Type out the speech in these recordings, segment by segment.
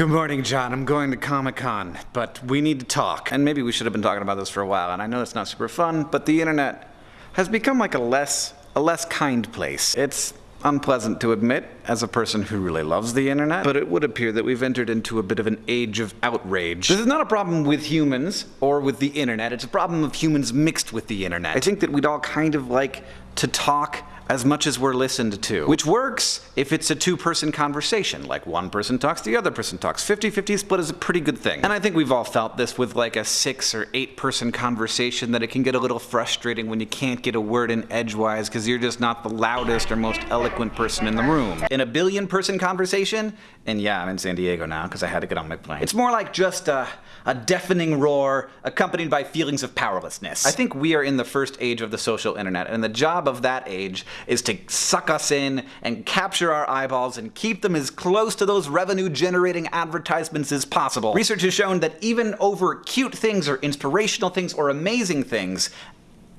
Good morning, John. I'm going to Comic-Con, but we need to talk. And maybe we should have been talking about this for a while, and I know it's not super fun, but the internet has become like a less, a less kind place. It's unpleasant to admit as a person who really loves the internet, but it would appear that we've entered into a bit of an age of outrage. This is not a problem with humans or with the internet, it's a problem of humans mixed with the internet. I think that we'd all kind of like to talk as much as we're listened to. Which works if it's a two-person conversation, like one person talks, the other person talks. 50-50 split is a pretty good thing. And I think we've all felt this with like a six or eight person conversation that it can get a little frustrating when you can't get a word in edgewise because you're just not the loudest or most eloquent person in the room. In a billion person conversation, and yeah, I'm in San Diego now because I had to get on my plane. It's more like just a, a deafening roar accompanied by feelings of powerlessness. I think we are in the first age of the social internet, and the job of that age is to suck us in and capture our eyeballs and keep them as close to those revenue generating advertisements as possible. Research has shown that even over cute things or inspirational things or amazing things,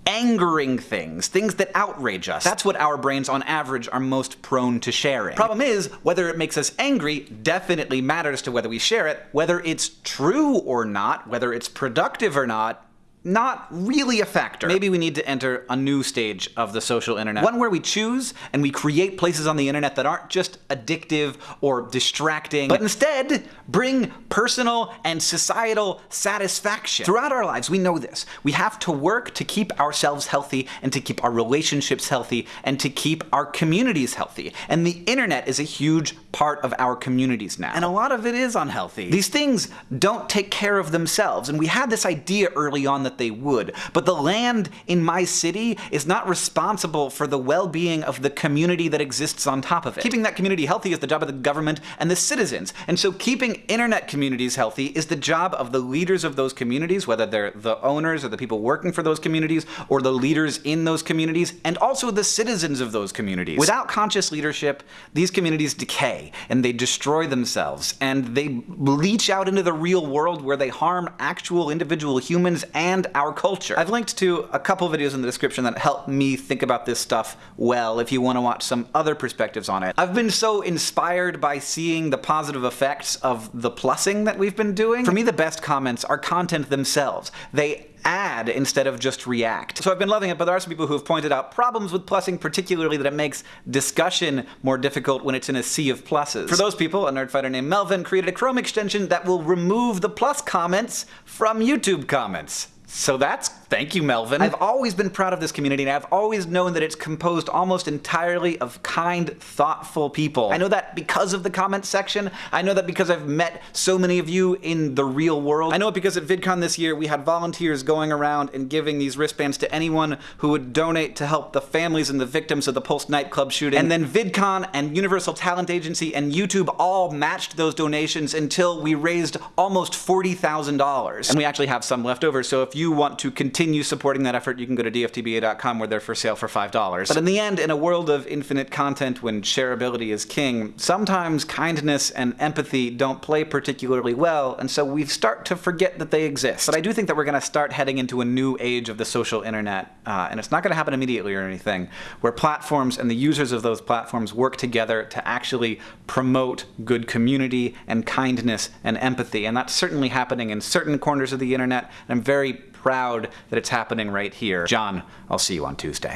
angering things, things that outrage us. That's what our brains on average are most prone to sharing. Problem is, whether it makes us angry definitely matters to whether we share it. Whether it's true or not, whether it's productive or not, not really a factor. Maybe we need to enter a new stage of the social internet. One where we choose and we create places on the internet that aren't just addictive or distracting, but instead bring personal and societal satisfaction. Throughout our lives, we know this. We have to work to keep ourselves healthy and to keep our relationships healthy and to keep our communities healthy. And the internet is a huge part of our communities now. And a lot of it is unhealthy. These things don't take care of themselves. And we had this idea early on that that they would. But the land in my city is not responsible for the well-being of the community that exists on top of it. Keeping that community healthy is the job of the government and the citizens. And so keeping internet communities healthy is the job of the leaders of those communities, whether they're the owners or the people working for those communities or the leaders in those communities, and also the citizens of those communities. Without conscious leadership, these communities decay and they destroy themselves and they leach out into the real world where they harm actual individual humans and and our culture. I've linked to a couple videos in the description that help me think about this stuff well if you want to watch some other perspectives on it. I've been so inspired by seeing the positive effects of the plussing that we've been doing. For me, the best comments are content themselves. They add instead of just react. So I've been loving it, but there are some people who have pointed out problems with plussing, particularly that it makes discussion more difficult when it's in a sea of pluses. For those people, a nerdfighter named Melvin created a Chrome extension that will remove the plus comments from YouTube comments. So that's thank you, Melvin. I've always been proud of this community, and I've always known that it's composed almost entirely of kind, thoughtful people. I know that because of the comments section. I know that because I've met so many of you in the real world. I know it because at VidCon this year, we had volunteers going around and giving these wristbands to anyone who would donate to help the families and the victims of the Pulse nightclub shooting. And then VidCon and Universal Talent Agency and YouTube all matched those donations until we raised almost $40,000. And we actually have some left over, so if you want to continue supporting that effort, you can go to dftba.com where they're for sale for $5. But in the end, in a world of infinite content when shareability is king, sometimes kindness and empathy don't play particularly well, and so we start to forget that they exist. But I do think that we're to start heading into a new age of the social internet, uh, and it's not going to happen immediately or anything, where platforms and the users of those platforms work together to actually promote good community and kindness and empathy. And that's certainly happening in certain corners of the internet, and I'm very proud that it's happening right here. John, I'll see you on Tuesday.